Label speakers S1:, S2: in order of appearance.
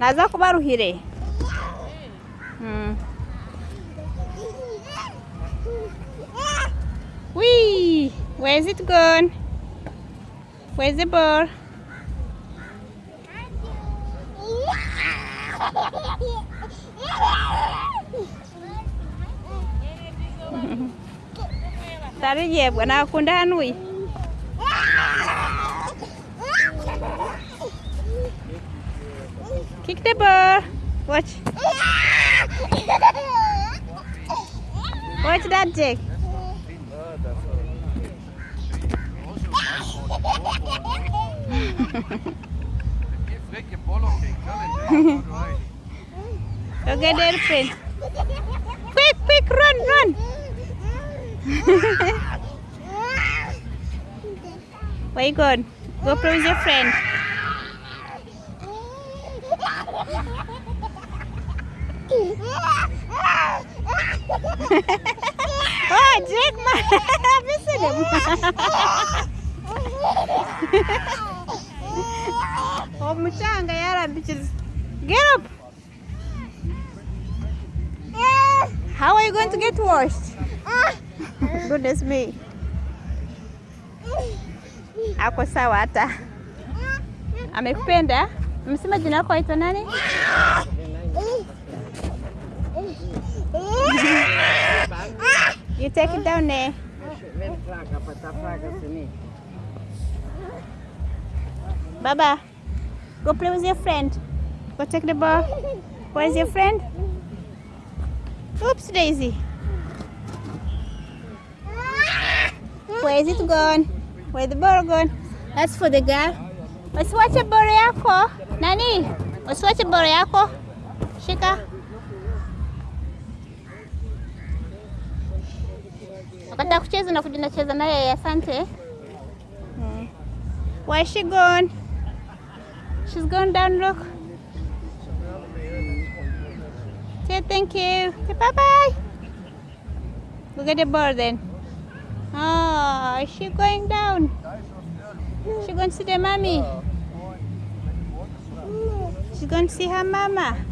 S1: naza kubaruhire hmm. wii where's it gone? Where's the ball? Tari yebwa nakunda hano uyu Kick the ball. Watch. Watch that, Jake. Go get their friend. Quick, quick, run, run. Where you going? Go play with your friend. oh, Jake, man. Listen him. oh, mchanga yara bitches. Get up. How are you going to get washed? Goodness me. Ako sawa hata. Amekupenda? Amesema jina lako waitwa nani? You take it down there. Baba, go play with your friend. Go take the ball. Where's your friend? Oops, Daisy. Where is it gone? Where the ball gone? That's for the girl. Usiwache boro yako. Nani? Usiwache boro yako. Shika. Wakati akucheza kucheza na kuja nacheza naye, asante. Hmm. Where is she gone? She's gone down, look. Say thank you. Say bye bye. Look at the bird then. Oh, is she going down? She going to see the mommy. Oh. She's going to see her mama.